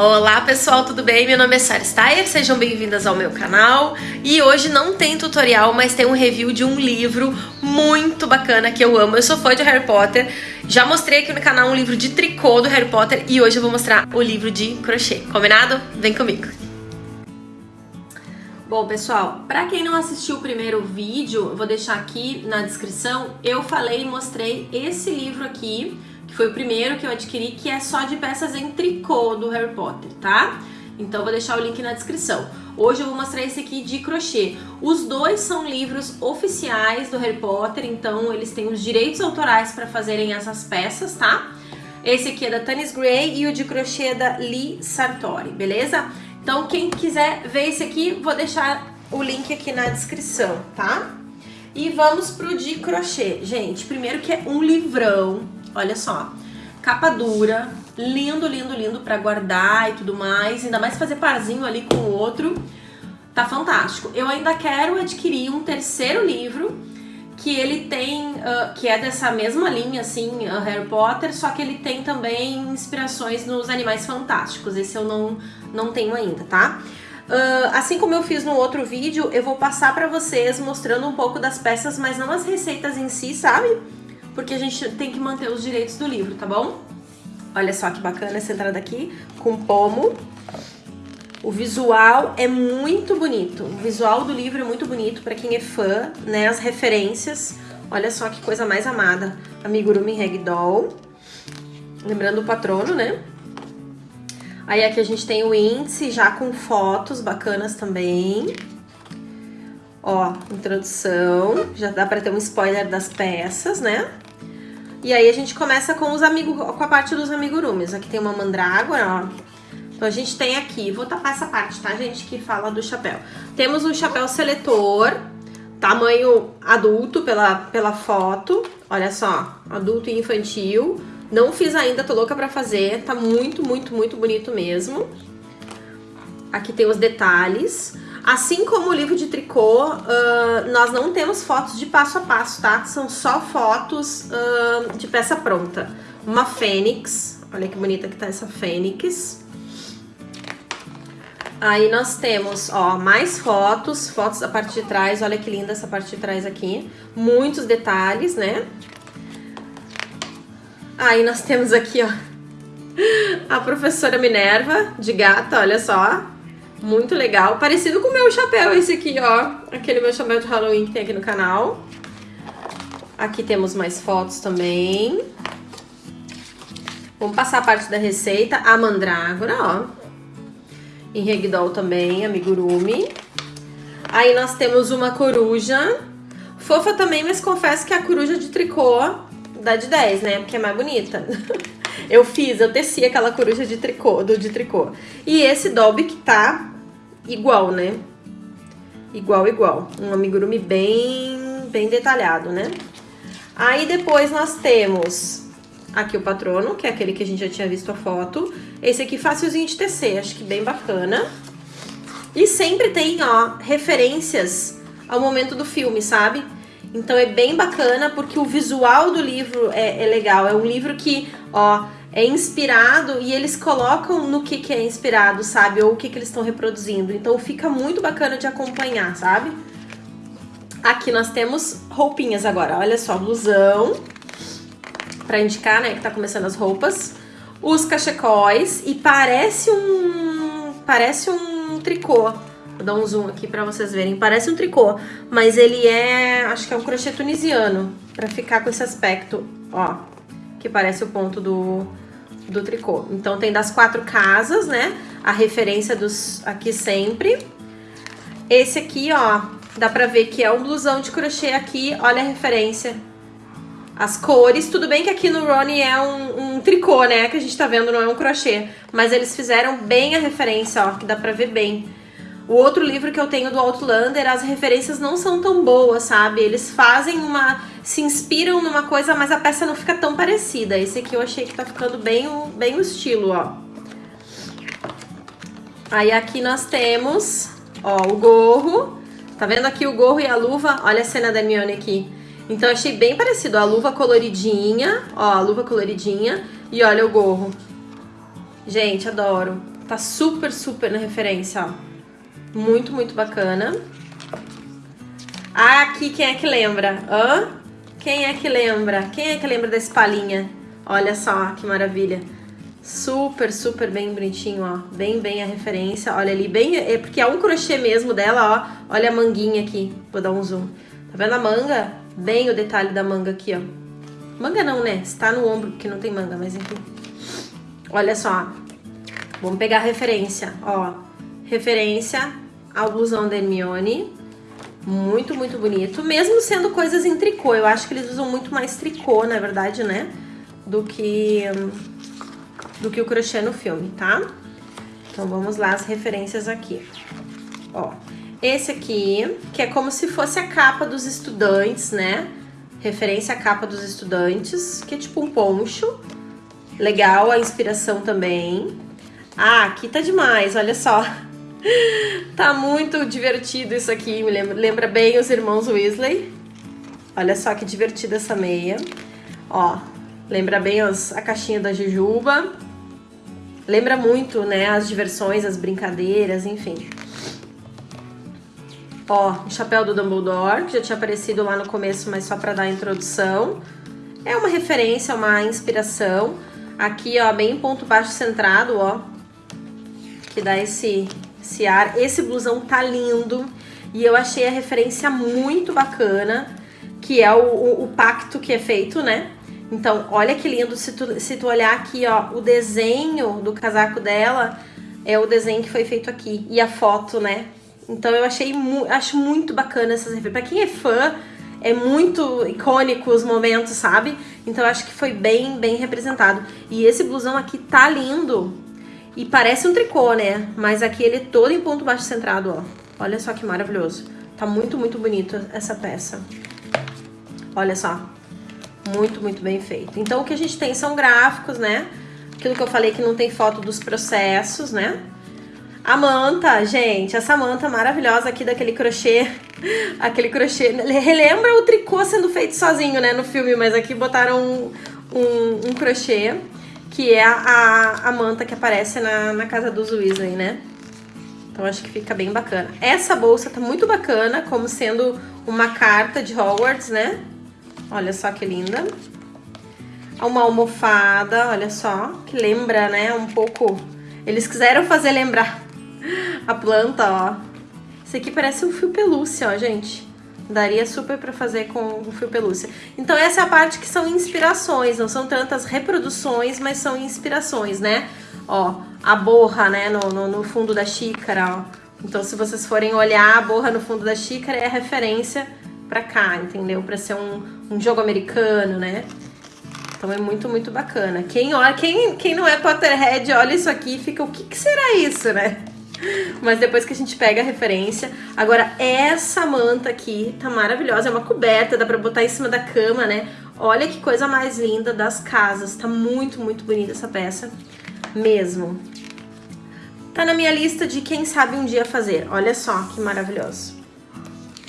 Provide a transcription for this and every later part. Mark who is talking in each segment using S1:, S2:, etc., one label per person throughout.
S1: Olá pessoal, tudo bem? Meu nome é Sarah Steyer, sejam bem-vindas ao meu canal e hoje não tem tutorial, mas tem um review de um livro muito bacana que eu amo. Eu sou fã de Harry Potter, já mostrei aqui no canal um livro de tricô do Harry Potter e hoje eu vou mostrar o livro de crochê, combinado? Vem comigo! Bom, pessoal, para quem não assistiu o primeiro vídeo, eu vou deixar aqui na descrição, eu falei e mostrei esse livro aqui, que foi o primeiro que eu adquiri, que é só de peças em tricô do Harry Potter, tá? Então vou deixar o link na descrição. Hoje eu vou mostrar esse aqui de crochê. Os dois são livros oficiais do Harry Potter, então eles têm os direitos autorais para fazerem essas peças, tá? Esse aqui é da Tanis Gray e o de crochê é da Lee Sartori, beleza? Então quem quiser ver esse aqui, vou deixar o link aqui na descrição, tá? E vamos pro de crochê. Gente, primeiro que é um livrão, Olha só, capa dura, lindo, lindo, lindo para guardar e tudo mais, ainda mais fazer parzinho ali com o outro, tá fantástico. Eu ainda quero adquirir um terceiro livro, que ele tem, uh, que é dessa mesma linha, assim, uh, Harry Potter, só que ele tem também inspirações nos Animais Fantásticos, esse eu não, não tenho ainda, tá? Uh, assim como eu fiz no outro vídeo, eu vou passar pra vocês mostrando um pouco das peças, mas não as receitas em si, sabe? Porque a gente tem que manter os direitos do livro, tá bom? Olha só que bacana essa entrada aqui, com pomo. O visual é muito bonito, o visual do livro é muito bonito para quem é fã, né? As referências, olha só que coisa mais amada. Amigurumi Ragdoll, lembrando o patrono, né? Aí aqui a gente tem o índice já com fotos bacanas também. Ó, introdução, já dá para ter um spoiler das peças, né? E aí a gente começa com os amigos, com a parte dos amigurumis. Aqui tem uma mandrágora, ó. Então a gente tem aqui, vou tapar essa parte, tá, gente, que fala do chapéu. Temos um chapéu seletor, tamanho adulto pela, pela foto. Olha só, adulto e infantil. Não fiz ainda, tô louca pra fazer. Tá muito, muito, muito bonito mesmo. Aqui tem os detalhes. Assim como o livro de tricô, uh, nós não temos fotos de passo a passo, tá? São só fotos uh, de peça pronta. Uma fênix, olha que bonita que tá essa fênix. Aí nós temos, ó, mais fotos, fotos da parte de trás, olha que linda essa parte de trás aqui. Muitos detalhes, né? Aí nós temos aqui, ó, a professora Minerva, de gata, olha só. Muito legal. Parecido com o meu chapéu esse aqui, ó. Aquele meu chapéu de Halloween que tem aqui no canal. Aqui temos mais fotos também. Vamos passar a parte da receita. A mandrágora, ó. Em Regdoll também, amigurumi. Aí nós temos uma coruja. Fofa também, mas confesso que a coruja de tricô dá de 10, né? Porque é mais bonita. Eu fiz, eu teci aquela coruja de tricô, do de tricô. E esse Dobby que tá igual, né? Igual, igual. Um amigurumi bem, bem detalhado, né? Aí depois nós temos aqui o patrono, que é aquele que a gente já tinha visto a foto. Esse aqui facilzinho de tecer, acho que bem bacana. E sempre tem, ó, referências ao momento do filme, sabe? Então é bem bacana porque o visual do livro é, é legal. É um livro que, ó, é inspirado e eles colocam no que, que é inspirado, sabe? Ou o que, que eles estão reproduzindo. Então fica muito bacana de acompanhar, sabe? Aqui nós temos roupinhas agora. Olha só, blusão. Pra indicar, né, que tá começando as roupas. Os cachecóis. E parece um... Parece um tricô. Vou dar um zoom aqui pra vocês verem. Parece um tricô, mas ele é... Acho que é um crochê tunisiano. Pra ficar com esse aspecto, ó. Que parece o ponto do, do tricô. Então tem das quatro casas, né? A referência dos aqui sempre. Esse aqui, ó, dá pra ver que é um blusão de crochê aqui. Olha a referência. As cores, tudo bem que aqui no Ronnie é um, um, tricô, né? Que a gente tá vendo, não é um crochê. Mas eles fizeram bem a referência, ó, que dá pra ver bem. O outro livro que eu tenho do Outlander, as referências não são tão boas, sabe? Eles fazem uma... se inspiram numa coisa, mas a peça não fica tão parecida. Esse aqui eu achei que tá ficando bem o, bem o estilo, ó. Aí aqui nós temos, ó, o gorro. Tá vendo aqui o gorro e a luva? Olha a cena da Hermione aqui. Então achei bem parecido, ó, a luva coloridinha, ó, a luva coloridinha e olha o gorro. Gente, adoro. Tá super, super na referência, ó. Muito, muito bacana. Ah, aqui quem é que lembra? Hã? Quem é que lembra? Quem é que lembra desse palinha? Olha só que maravilha. Super, super bem bonitinho, ó. Bem, bem a referência. Olha ali, bem... É porque é um crochê mesmo dela, ó. Olha a manguinha aqui. Vou dar um zoom. Tá vendo a manga? Bem o detalhe da manga aqui, ó. Manga não, né? Está no ombro, porque não tem manga, mas enfim. Olha só. Vamos pegar a referência, ó. Referência ao blusão da Hermione. Muito, muito bonito. Mesmo sendo coisas em tricô. Eu acho que eles usam muito mais tricô, na verdade, né? Do que, do que o crochê no filme, tá? Então, vamos lá as referências aqui. Ó, esse aqui, que é como se fosse a capa dos estudantes, né? Referência à capa dos estudantes, que é tipo um poncho. Legal a inspiração também. Ah, aqui tá demais, olha só. Tá muito divertido isso aqui, me lembra, lembra bem os irmãos Weasley. Olha só que divertida essa meia. Ó, lembra bem os, a caixinha da Jujuba. Lembra muito, né, as diversões, as brincadeiras, enfim. Ó, o chapéu do Dumbledore, que já tinha aparecido lá no começo, mas só para dar a introdução. É uma referência, uma inspiração. Aqui, ó, bem ponto baixo centrado, ó. Que dá esse, esse ar. Esse blusão tá lindo. E eu achei a referência muito bacana. Que é o, o, o pacto que é feito, né? Então, olha que lindo. Se tu, se tu olhar aqui, ó, o desenho do casaco dela é o desenho que foi feito aqui. E a foto, né? Então eu achei mu acho muito bacana essas referências. Pra quem é fã, é muito icônico os momentos, sabe? Então eu acho que foi bem, bem representado. E esse blusão aqui tá lindo. E parece um tricô, né? Mas aqui ele é todo em ponto baixo centrado, ó. Olha só que maravilhoso. Tá muito, muito bonito essa peça. Olha só. Muito, muito bem feito. Então o que a gente tem são gráficos, né? Aquilo que eu falei que não tem foto dos processos, né? A manta, gente, essa manta maravilhosa aqui daquele crochê, aquele crochê, relembra o tricô sendo feito sozinho, né, no filme, mas aqui botaram um, um, um crochê, que é a, a, manta que aparece na, na casa dos Weasley, né. Então acho que fica bem bacana. Essa bolsa tá muito bacana, como sendo uma carta de Hogwarts, né. Olha só que linda. Uma almofada, olha só, que lembra, né, um pouco... Eles quiseram fazer lembrar a planta, ó. Esse aqui parece um fio pelúcia, ó, gente. Daria super pra fazer com o fio pelúcia. Então essa é a parte que são inspirações, não são tantas reproduções, mas são inspirações, né? Ó, a borra, né, no, no, no fundo da xícara, ó. Então se vocês forem olhar a borra no fundo da xícara, é referência pra cá, entendeu? Pra ser um, um jogo americano, né? Então é muito, muito bacana. Quem, olha, quem, quem não é Potterhead, olha isso aqui e fica, o que, que será isso, né? Mas depois que a gente pega a referência. Agora, essa manta aqui tá maravilhosa. É uma coberta, dá pra botar em cima da cama, né? Olha que coisa mais linda das casas. Tá muito, muito bonita essa peça. Mesmo. Tá na minha lista de quem sabe um dia fazer. Olha só que maravilhoso.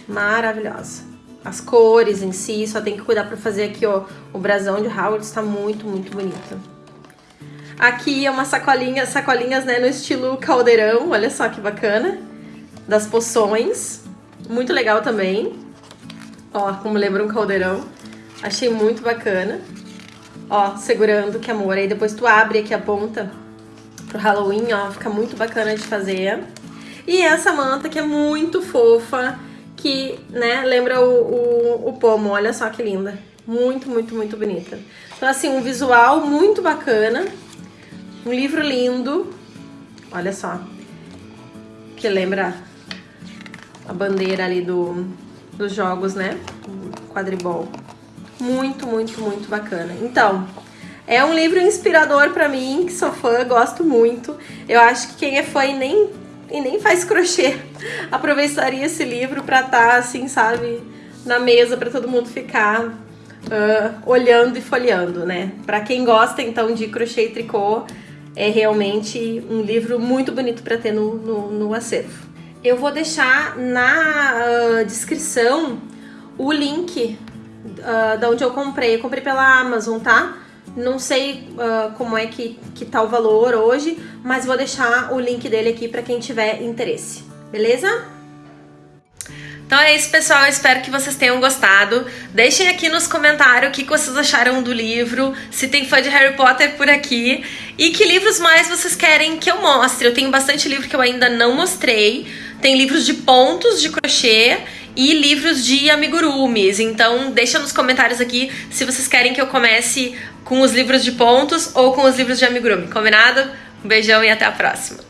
S1: Maravilhosa. As cores em si, só tem que cuidar pra fazer aqui, ó. O brasão de Howard está muito, muito bonito. Aqui é uma sacolinha, sacolinhas, né, no estilo caldeirão, olha só que bacana. Das poções, muito legal também. Ó, como lembra um caldeirão. Achei muito bacana. Ó, segurando, que amor. Aí depois tu abre aqui a ponta pro Halloween, ó, fica muito bacana de fazer. E essa manta que é muito fofa, que, né, lembra o, o, o pomo, olha só que linda. Muito, muito, muito bonita. Então, assim, um visual muito bacana. Um livro lindo, olha só, que lembra a bandeira ali do, dos jogos, né? Quadribol. Muito, muito, muito bacana. Então, é um livro inspirador para mim, que sou fã, gosto muito. Eu acho que quem é fã e nem, e nem faz crochê aproveitaria esse livro para estar, tá, assim, sabe, na mesa para todo mundo ficar uh, olhando e folheando, né? Para quem gosta, então, de crochê e tricô, é realmente um livro muito bonito para ter no, no, no, acervo. Eu vou deixar na uh, descrição o link uh, da onde eu comprei. Eu comprei pela Amazon, tá? Não sei uh, como é que, que tá o valor hoje, mas vou deixar o link dele aqui para quem tiver interesse. Beleza? Então é isso, pessoal. Eu espero que vocês tenham gostado. Deixem aqui nos comentários o que vocês acharam do livro, se tem fã de Harry Potter por aqui e que livros mais vocês querem que eu mostre. Eu tenho bastante livro que eu ainda não mostrei. Tem livros de pontos de crochê e livros de amigurumis. Então, deixa nos comentários aqui se vocês querem que eu comece com os livros de pontos ou com os livros de amigurumi. Combinado? Um beijão e até a próxima.